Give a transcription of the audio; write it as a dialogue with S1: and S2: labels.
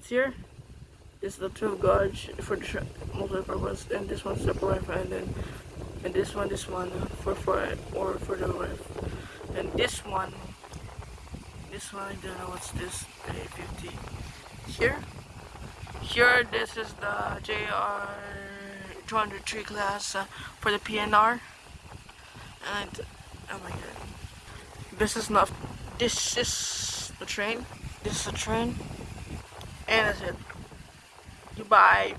S1: It's here. This is the 12 gauge for the tra- multi-purpose, and this one's the Wi-Fi, and then and this one, this one for for or for the Wi-Fi, and this one, this one I don't know what's this A50. Here, here this is the JR 203 class uh, for the PNR, and oh my god, this is not. This is the train. This is the train, and that's it. Goodbye.